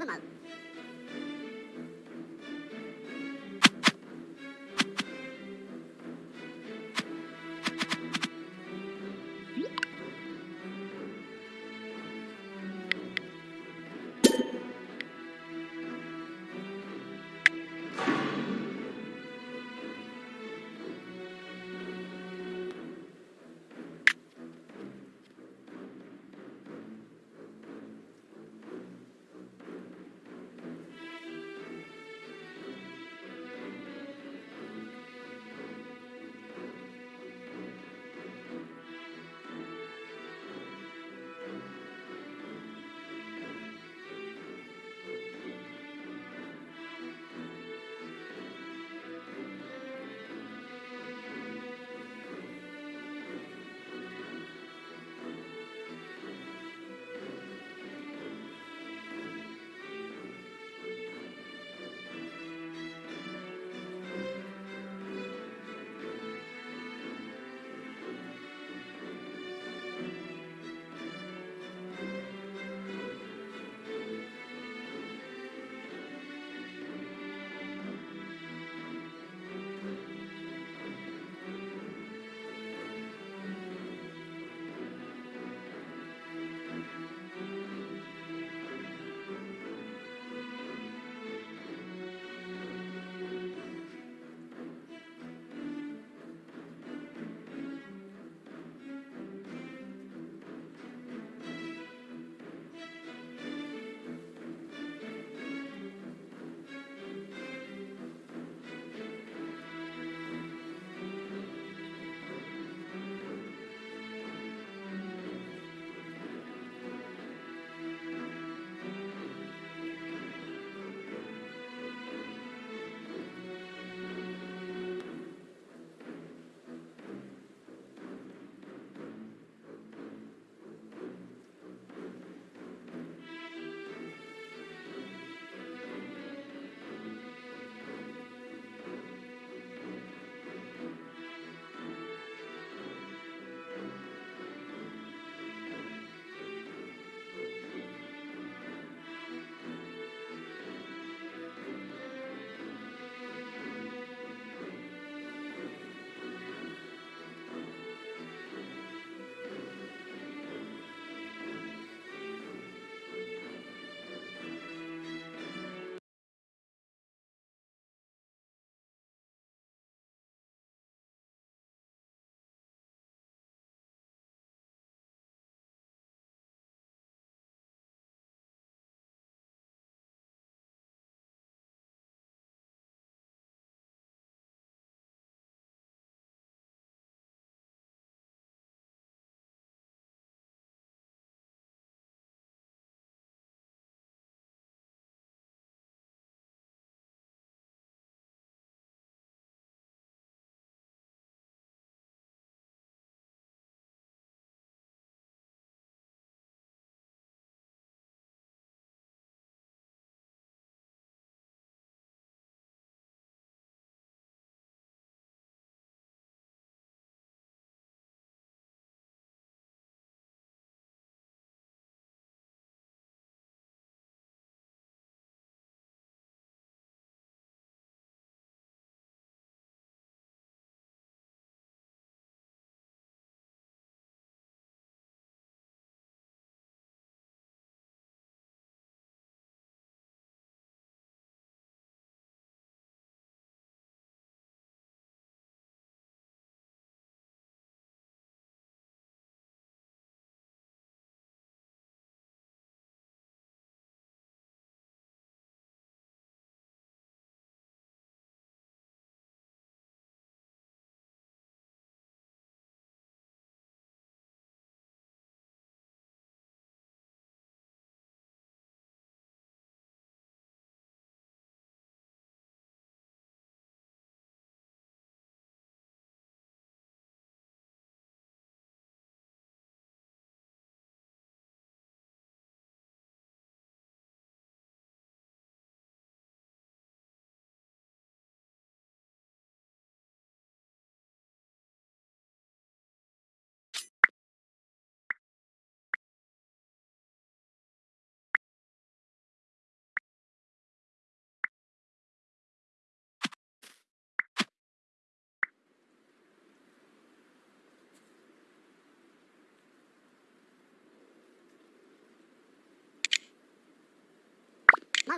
Nó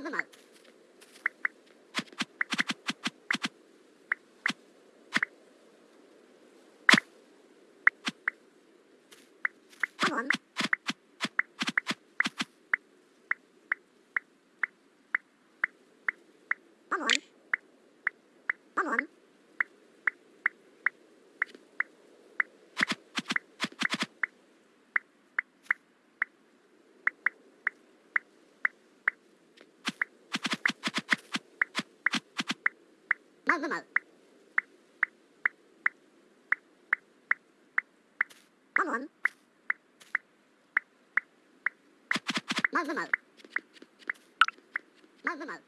ま báo mới mở báo muộn báo mới mở báo mới mở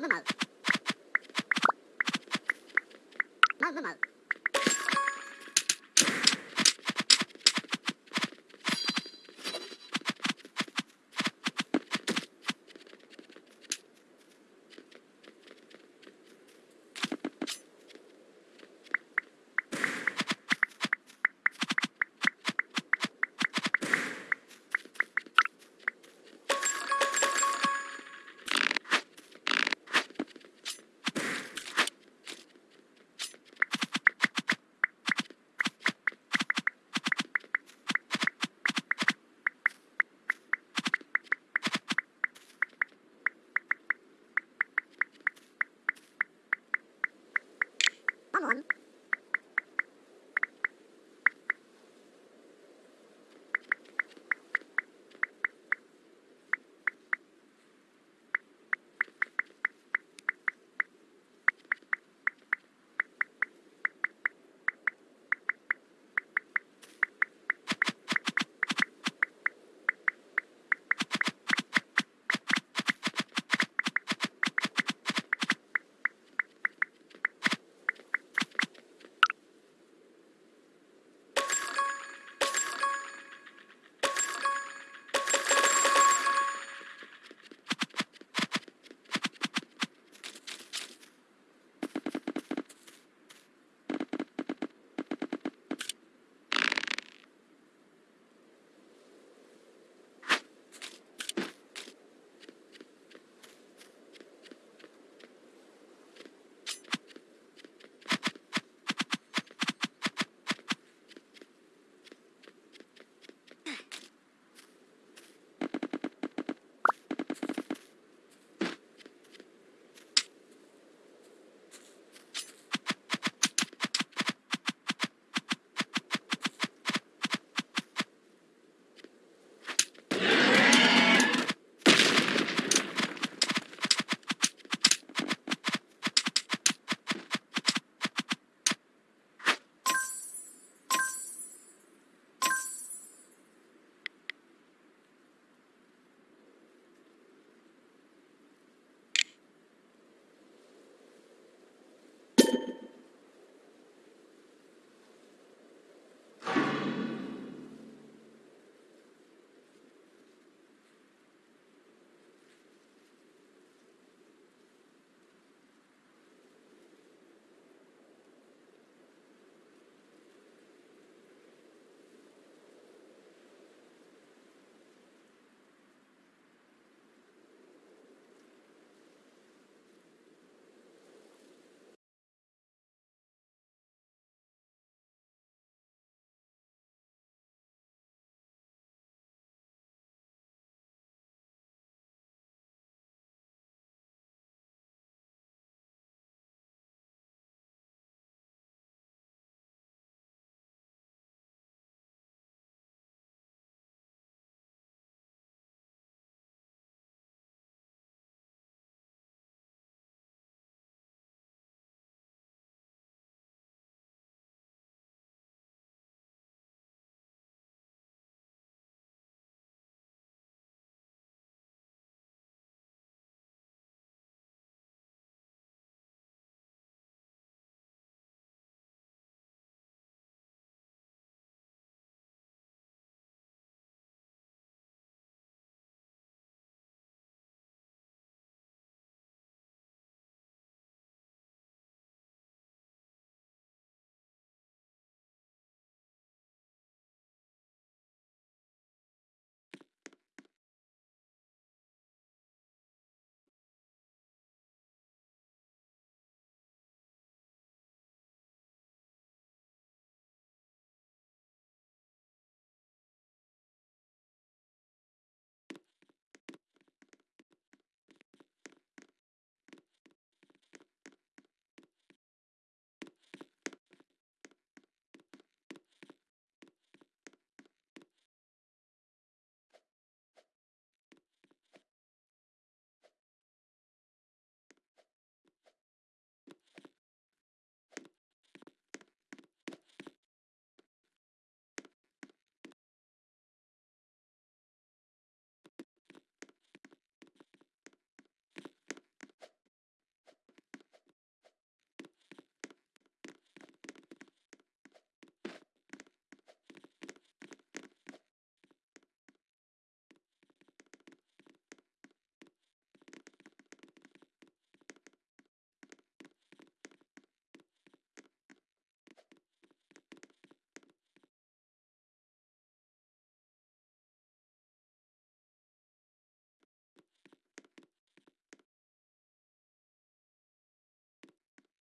まずまず。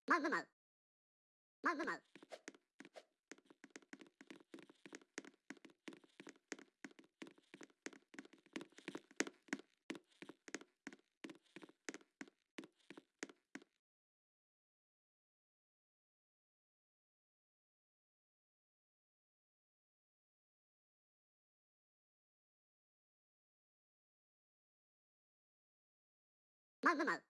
まずまずまずまう。まずま。ず。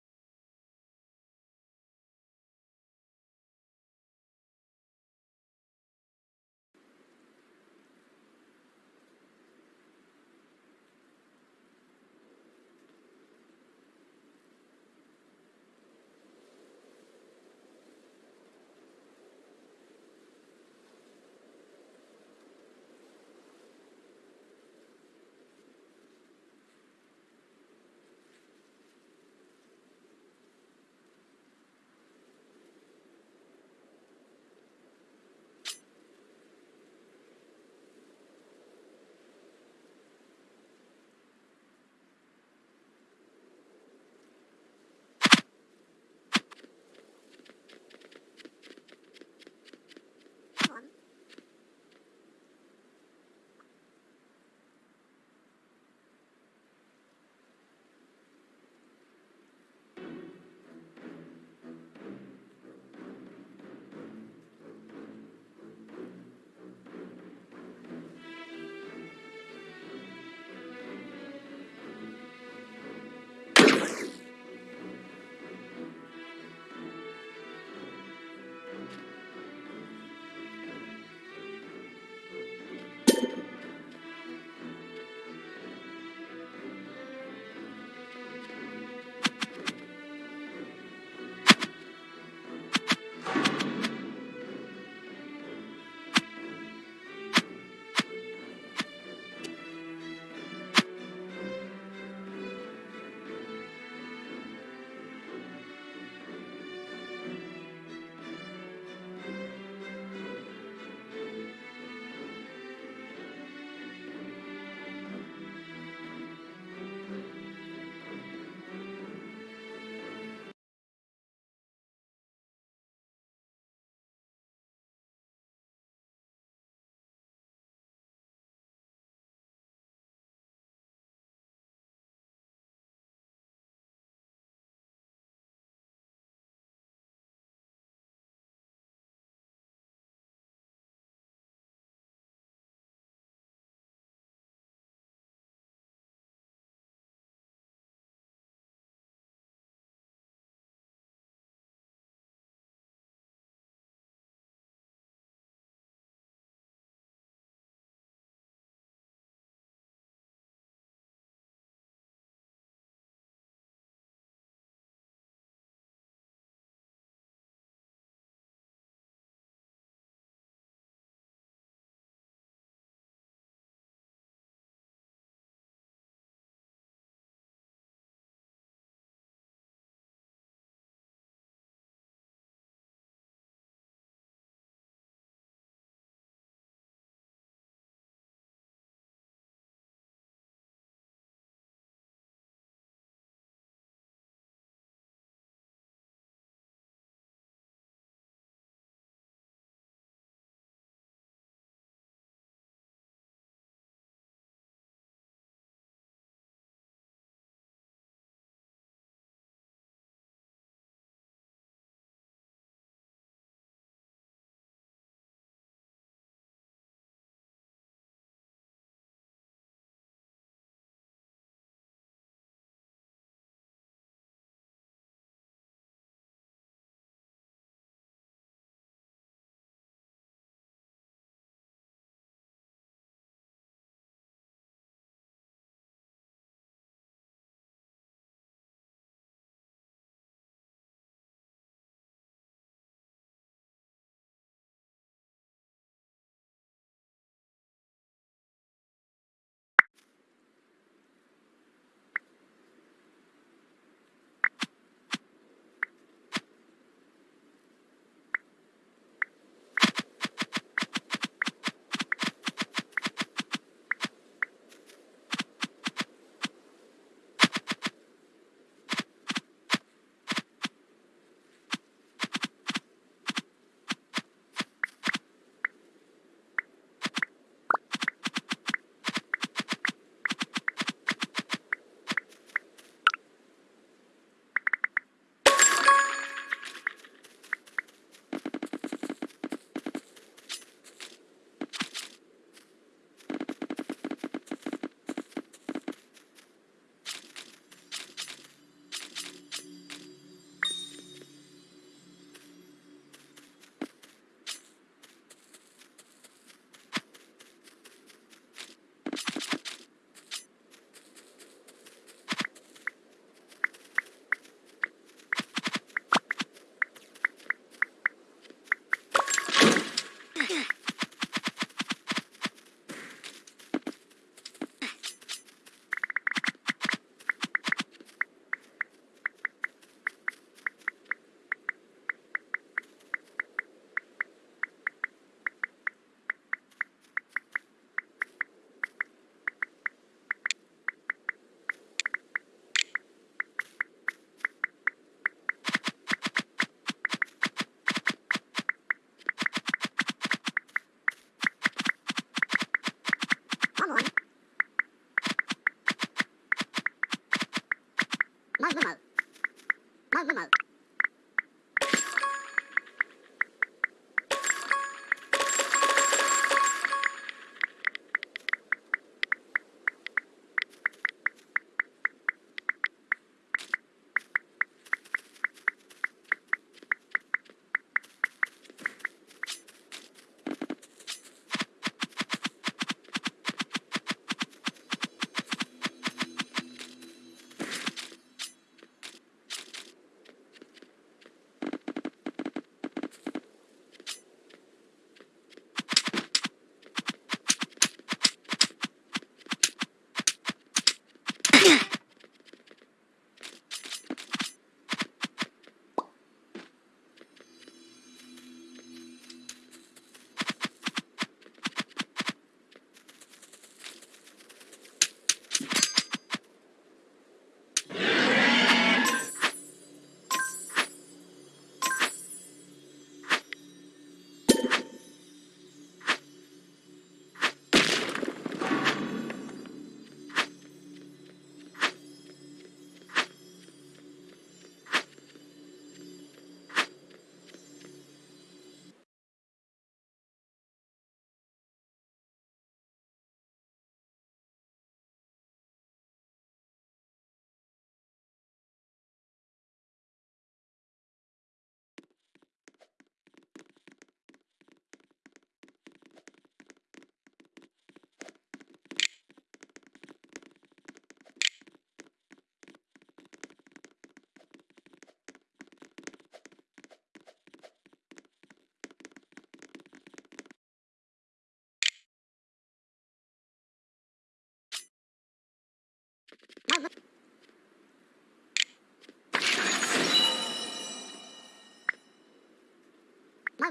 好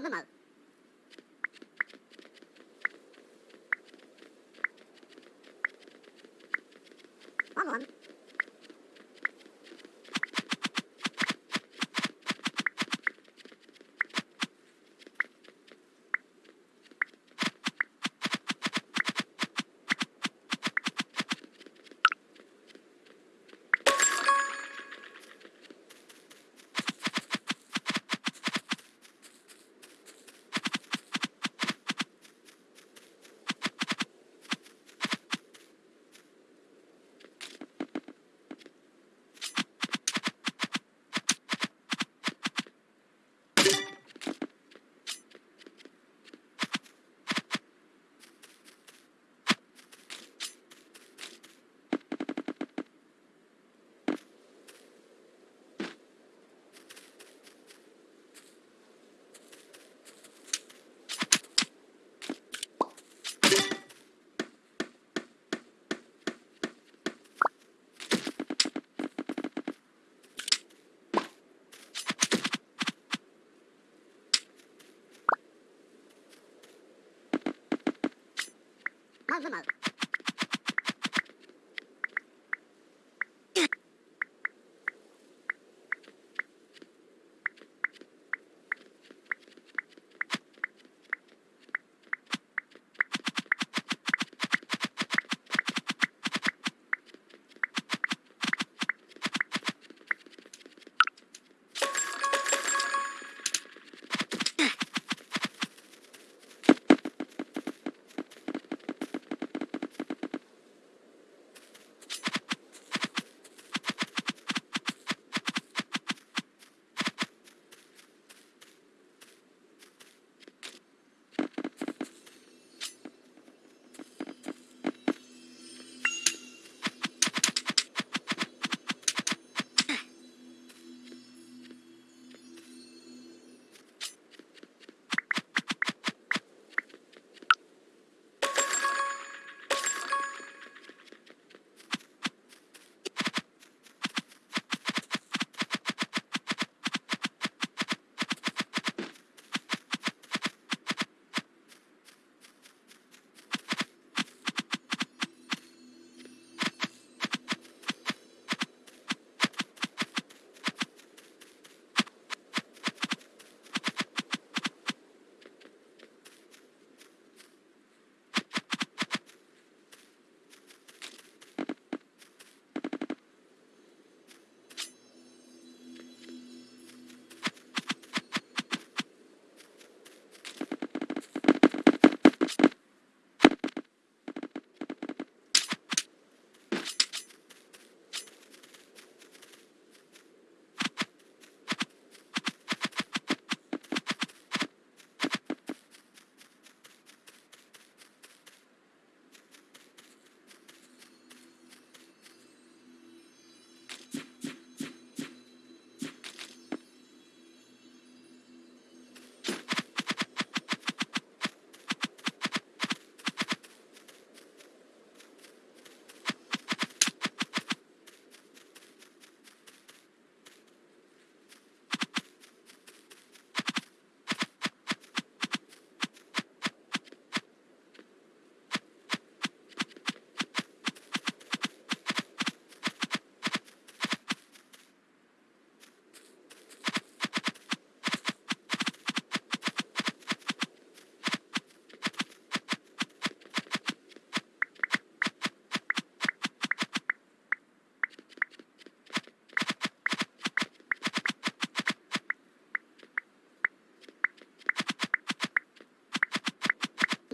まう Mal the mal.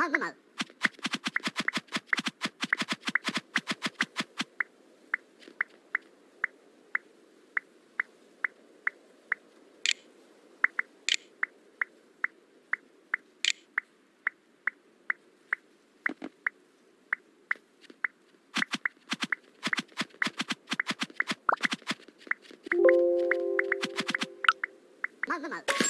まうまうまずまうまず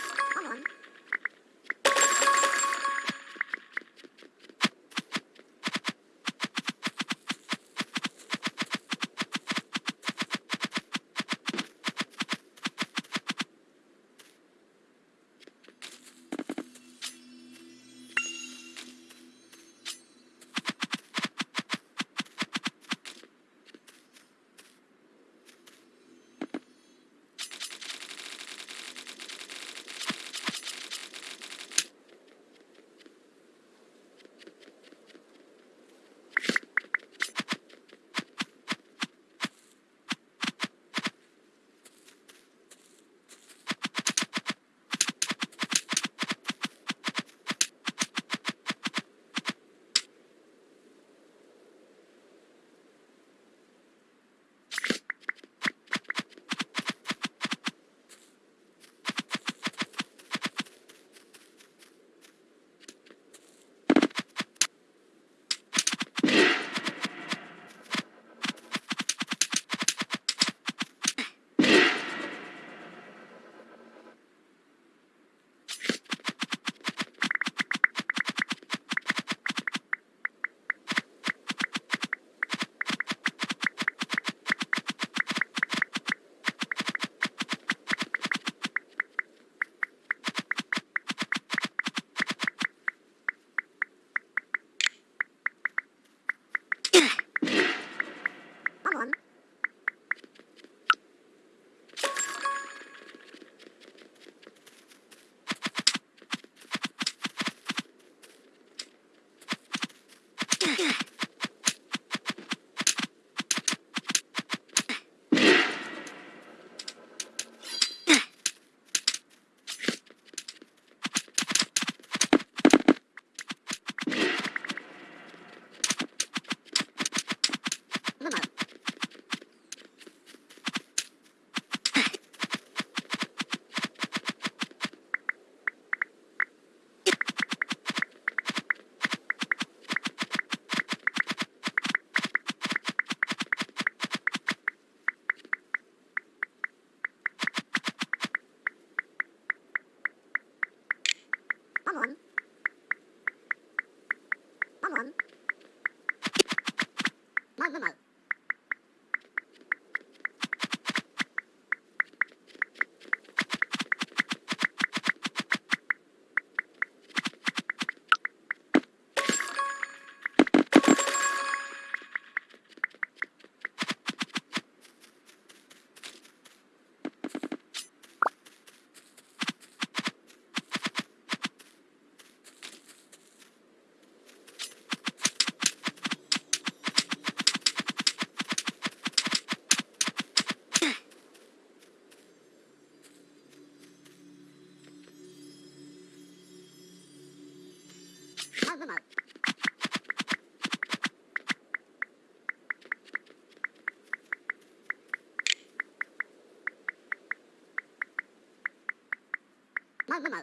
まずまう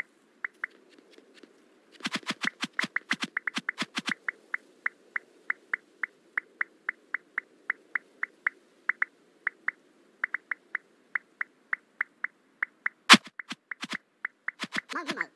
まずまうまぐ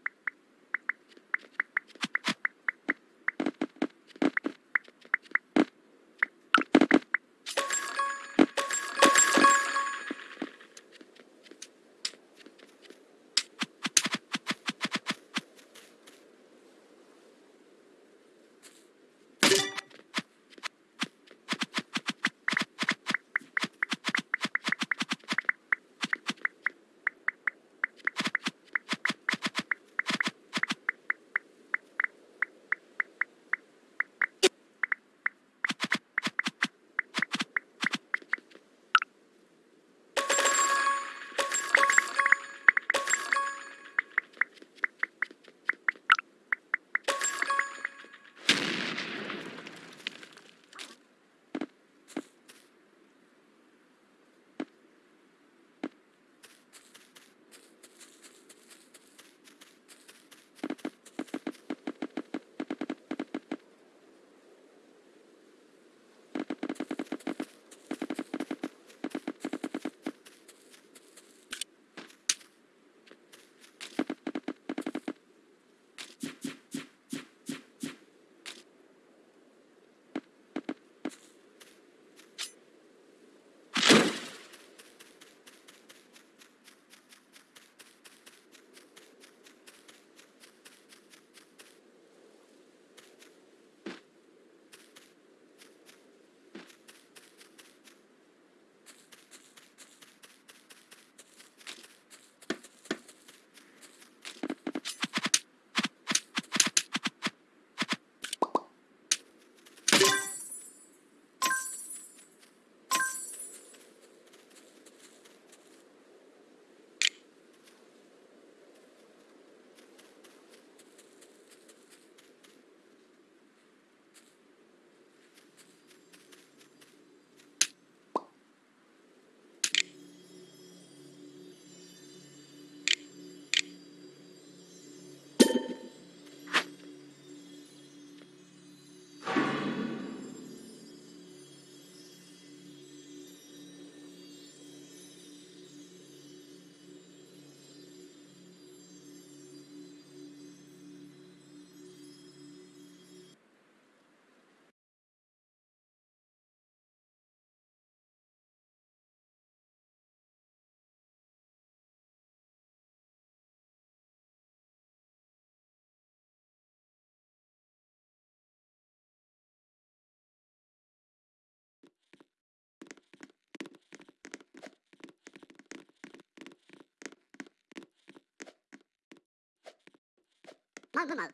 マグマ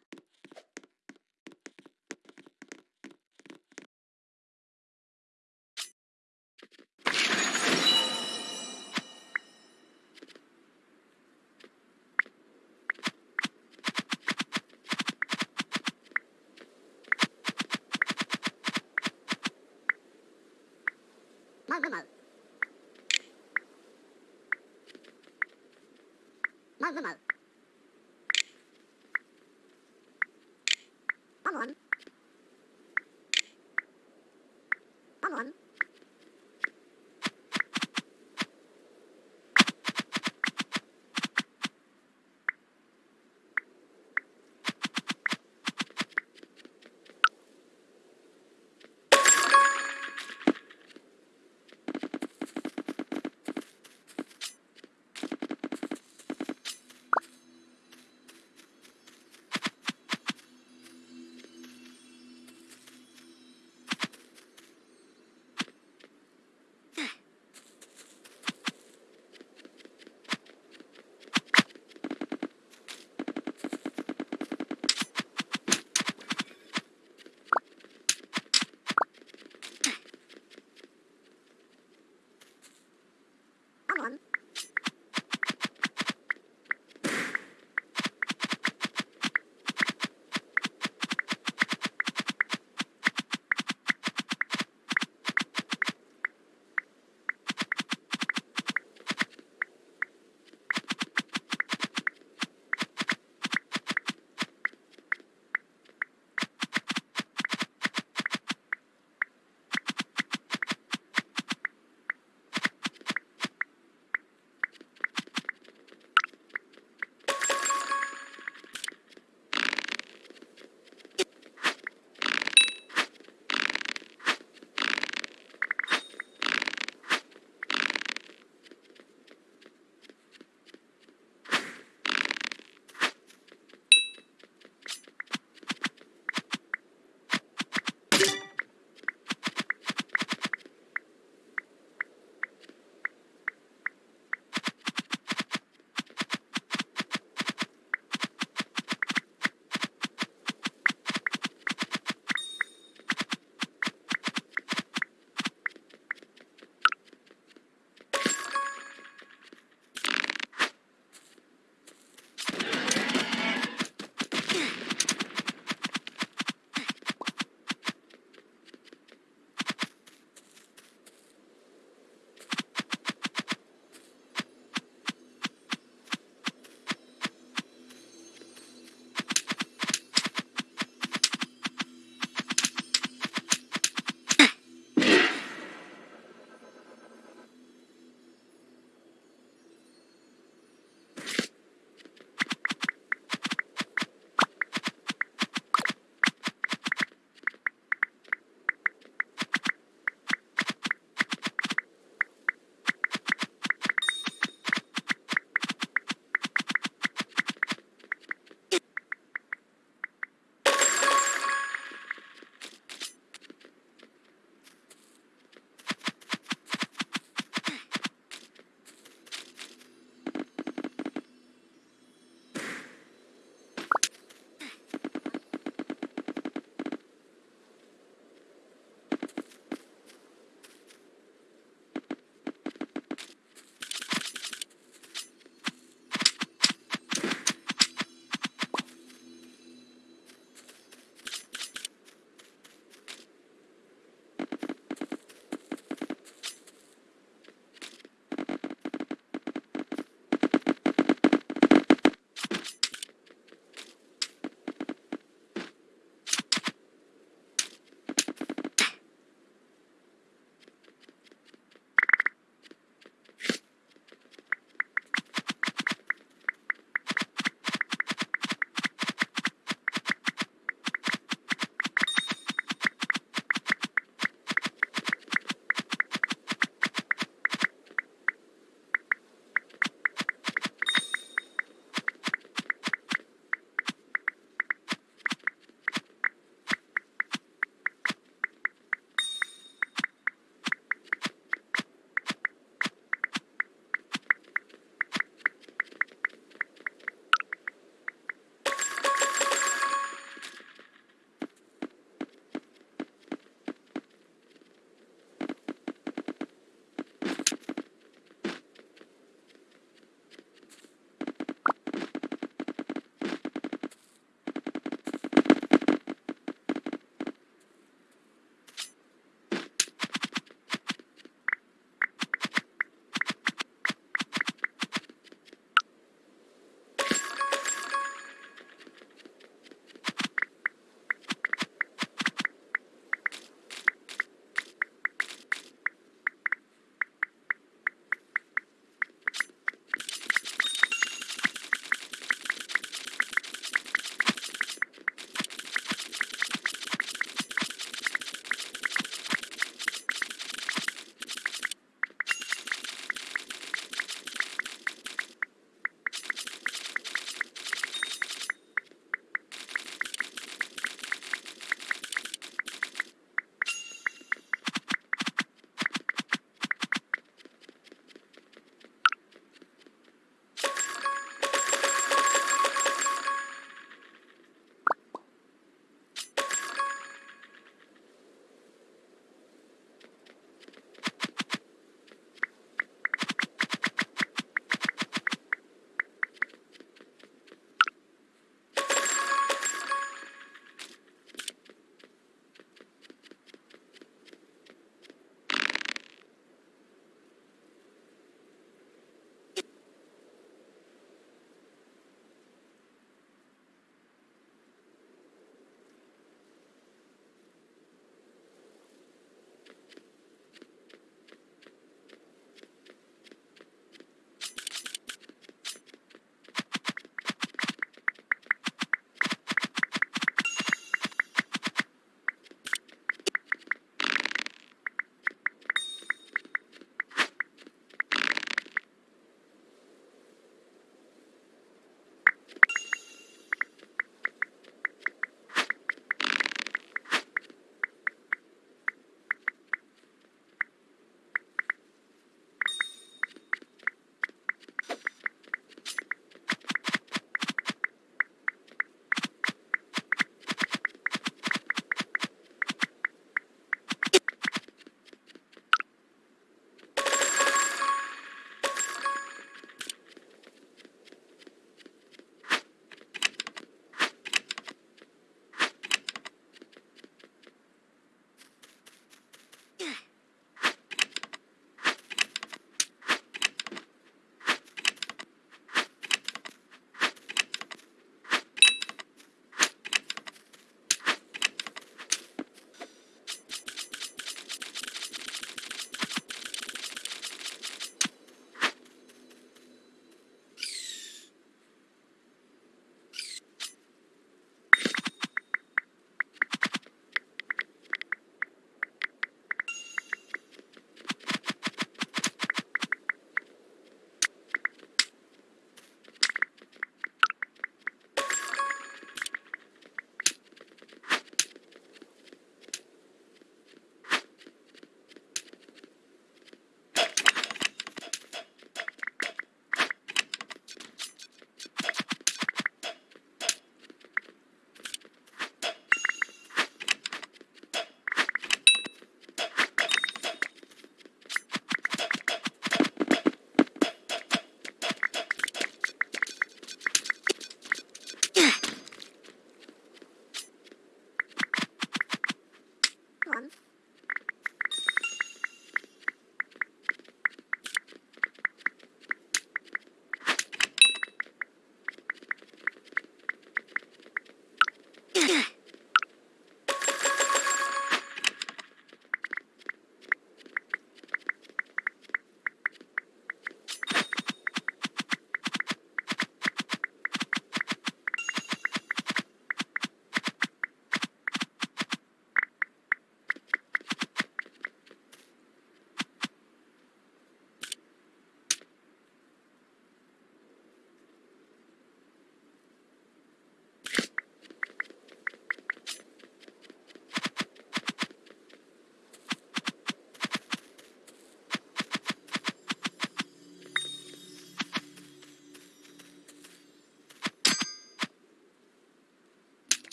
マグママグマ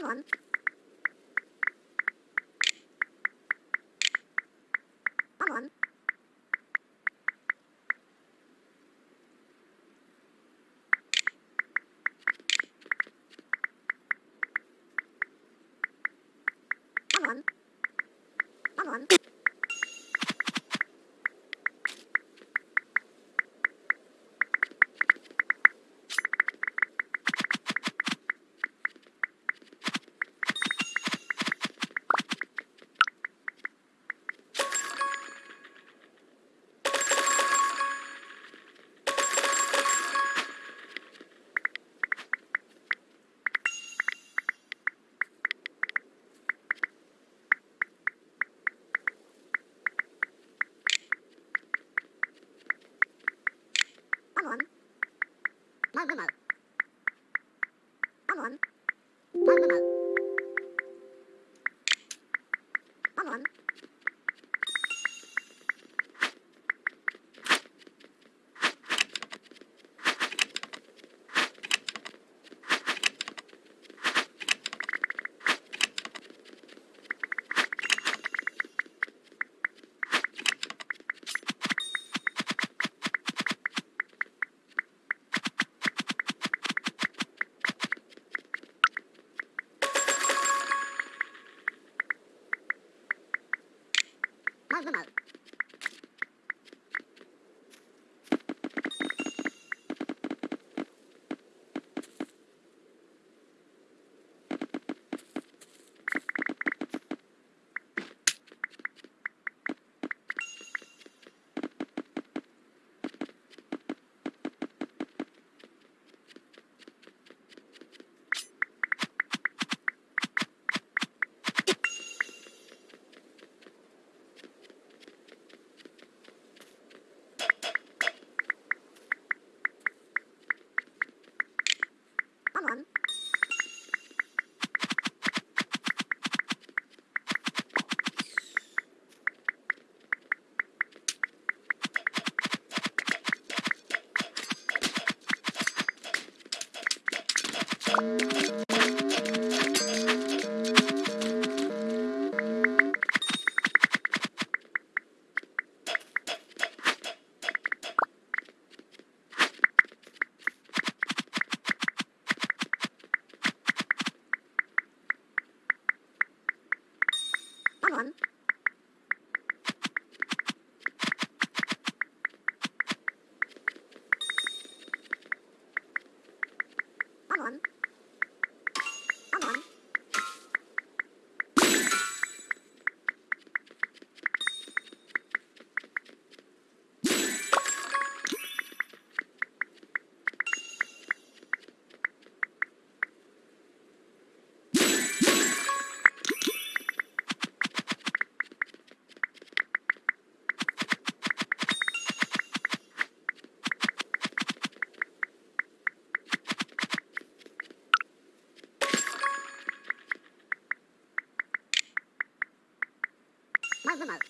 problem 干嘛 de mal. nada.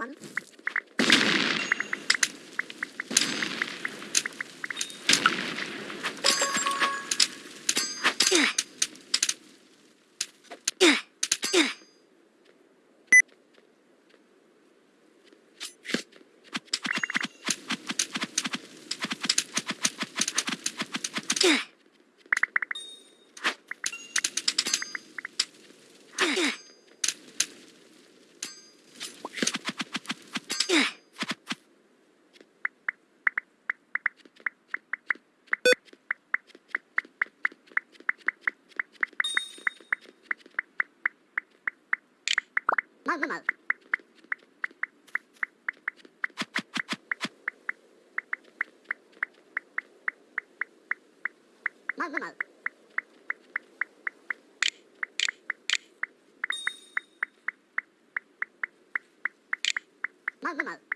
one. ぐまう。まグマウまグ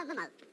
Love them out.